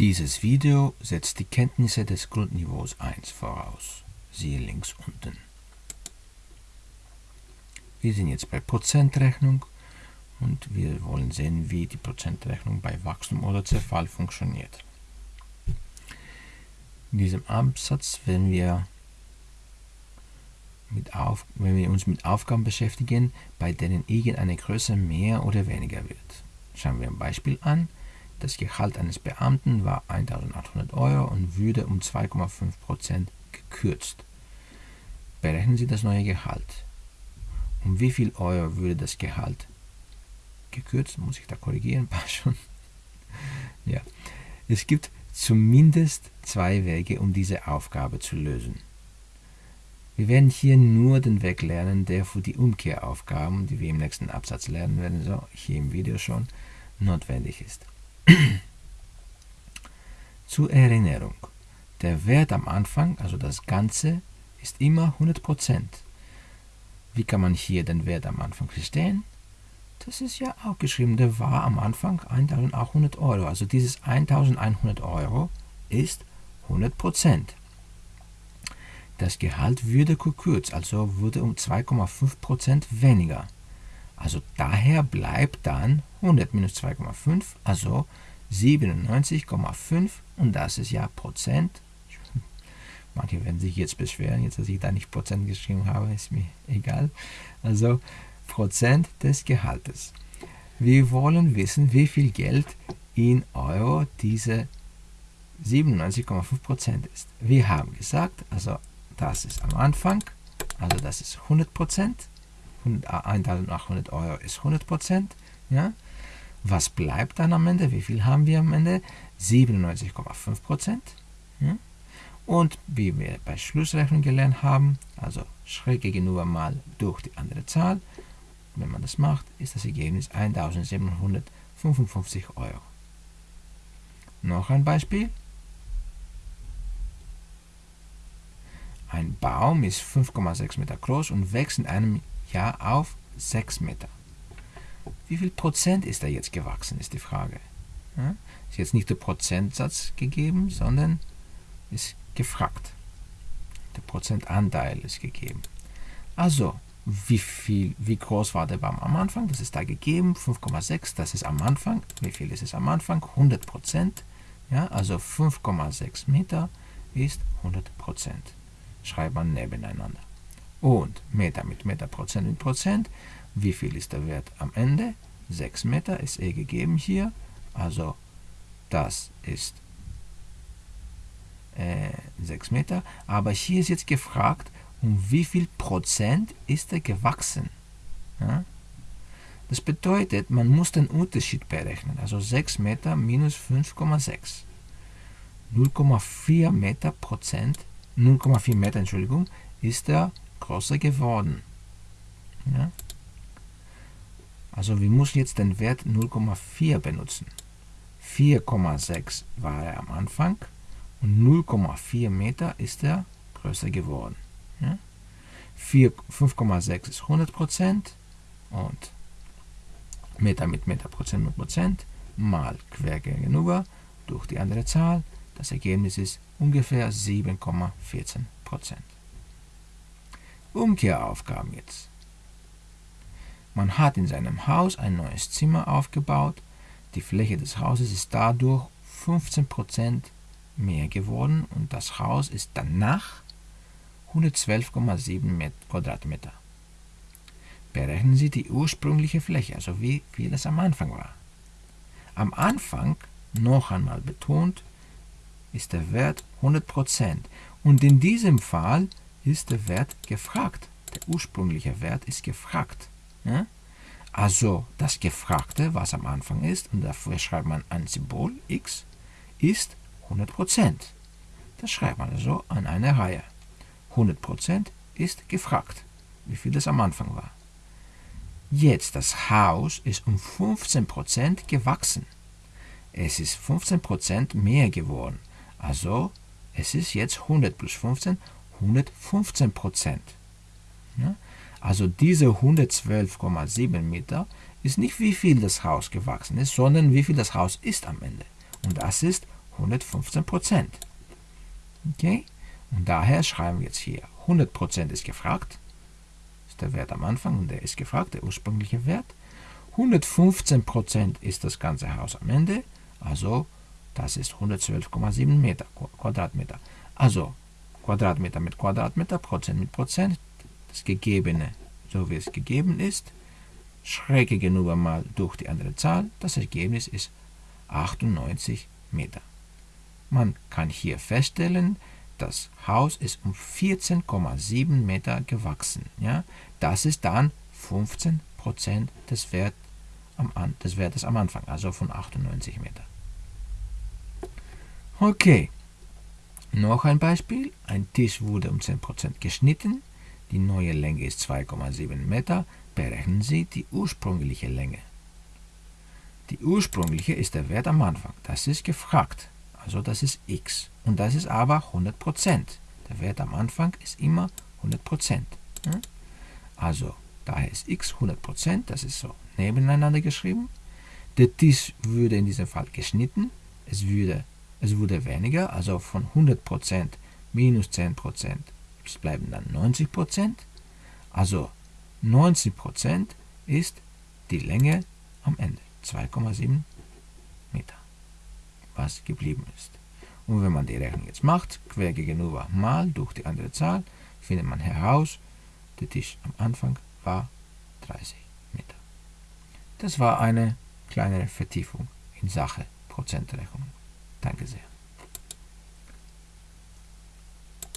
Dieses Video setzt die Kenntnisse des Grundniveaus 1 voraus. Siehe links unten. Wir sind jetzt bei Prozentrechnung und wir wollen sehen, wie die Prozentrechnung bei Wachstum oder Zerfall funktioniert. In diesem Absatz werden wir, mit auf, wenn wir uns mit Aufgaben beschäftigen, bei denen irgendeine Größe mehr oder weniger wird. Schauen wir ein Beispiel an. Das Gehalt eines Beamten war 1800 Euro und würde um 2,5% gekürzt. Berechnen Sie das neue Gehalt. Um wie viel Euro würde das Gehalt gekürzt? Muss ich da korrigieren? Passt schon. ja. Es gibt zumindest zwei Wege, um diese Aufgabe zu lösen. Wir werden hier nur den Weg lernen, der für die Umkehraufgaben, die wir im nächsten Absatz lernen werden, so hier im Video schon, notwendig ist. Zur Erinnerung. Der Wert am Anfang, also das Ganze, ist immer 100%. Wie kann man hier den Wert am Anfang verstehen? Das ist ja auch geschrieben, der war am Anfang 1800 Euro. Also dieses 1100 Euro ist 100%. Das Gehalt würde gekürzt, also wurde um 2,5% weniger. Also daher bleibt dann 100 minus 2,5, also 97,5 und das ist ja Prozent. Manche werden sich jetzt beschweren, jetzt dass ich da nicht Prozent geschrieben habe, ist mir egal. Also Prozent des Gehaltes. Wir wollen wissen, wie viel Geld in Euro diese 97,5% ist. Wir haben gesagt, also das ist am Anfang, also das ist 100%, 1800 Euro ist 100%, ja. Was bleibt dann am Ende? Wie viel haben wir am Ende? 97,5%. Ja? Und wie wir bei Schlussrechnung gelernt haben, also schräg gegenüber mal durch die andere Zahl, wenn man das macht, ist das Ergebnis 1755 Euro. Noch ein Beispiel. Ein Baum ist 5,6 Meter groß und wächst in einem Jahr auf 6 Meter. Wie viel Prozent ist er jetzt gewachsen, ist die Frage. Ja? Ist jetzt nicht der Prozentsatz gegeben, sondern ist gefragt. Der Prozentanteil ist gegeben. Also, wie, viel, wie groß war der Baum am Anfang? Das ist da gegeben, 5,6, das ist am Anfang. Wie viel ist es am Anfang? 100 Prozent. Ja, also 5,6 Meter ist 100 Prozent. Schreibt man nebeneinander. Und Meter mit Meter, Prozent mit Prozent. Wie viel ist der Wert am Ende? 6 Meter ist eh gegeben hier. Also das ist äh, 6 Meter. Aber hier ist jetzt gefragt, um wie viel Prozent ist er gewachsen. Ja? Das bedeutet, man muss den Unterschied berechnen. Also 6 Meter minus 5,6. 0,4 Meter Prozent, 0,4 Meter, Entschuldigung, ist er größer geworden. Ja? Also wir müssen jetzt den Wert 0,4 benutzen. 4,6 war er am Anfang und 0,4 Meter ist er größer geworden. Ja? 5,6 ist 100% und Meter mit Meter, Prozent mit Prozent mal quer gegenüber durch die andere Zahl. Das Ergebnis ist ungefähr 7,14%. Umkehraufgaben jetzt. Man hat in seinem Haus ein neues Zimmer aufgebaut. Die Fläche des Hauses ist dadurch 15% mehr geworden und das Haus ist danach 112,7 Quadratmeter. Berechnen Sie die ursprüngliche Fläche, also wie viel es am Anfang war. Am Anfang, noch einmal betont, ist der Wert 100% und in diesem Fall ist der Wert gefragt. Der ursprüngliche Wert ist gefragt. Ja? Also das Gefragte, was am Anfang ist, und dafür schreibt man ein Symbol x, ist 100%. Das schreibt man also an eine Reihe. 100% ist gefragt, wie viel es am Anfang war. Jetzt, das Haus ist um 15% gewachsen. Es ist 15% mehr geworden. Also, es ist jetzt 100 plus 15, 115%. Ja? Also diese 112,7 Meter ist nicht wie viel das Haus gewachsen ist, sondern wie viel das Haus ist am Ende. Und das ist 115 Prozent. Okay? Und daher schreiben wir jetzt hier 100 Prozent ist gefragt. ist der Wert am Anfang und der ist gefragt, der ursprüngliche Wert. 115 Prozent ist das ganze Haus am Ende. Also das ist 112,7 Meter, Quadratmeter. Also Quadratmeter mit Quadratmeter, Prozent mit Prozent, das Gegebene, so wie es gegeben ist, schräg gegenüber mal durch die andere Zahl, das Ergebnis ist 98 Meter. Man kann hier feststellen, das Haus ist um 14,7 Meter gewachsen. Ja? Das ist dann 15% des, Wert des Wertes am Anfang, also von 98 Meter. Okay, noch ein Beispiel. Ein Tisch wurde um 10% geschnitten. Die neue Länge ist 2,7 Meter. Berechnen Sie die ursprüngliche Länge. Die ursprüngliche ist der Wert am Anfang. Das ist gefragt. Also das ist x. Und das ist aber 100%. Der Wert am Anfang ist immer 100%. Also daher ist x 100%. Das ist so nebeneinander geschrieben. Der Tisch würde in diesem Fall geschnitten. Es würde, es wurde weniger. Also von 100% minus 10%. Es bleiben dann 90%. Also 90% ist die Länge am Ende. 2,7 Meter, was geblieben ist. Und wenn man die Rechnung jetzt macht, quer gegenüber mal durch die andere Zahl, findet man heraus, der Tisch am Anfang war 30 Meter. Das war eine kleinere Vertiefung in Sache Prozentrechnung. Danke sehr.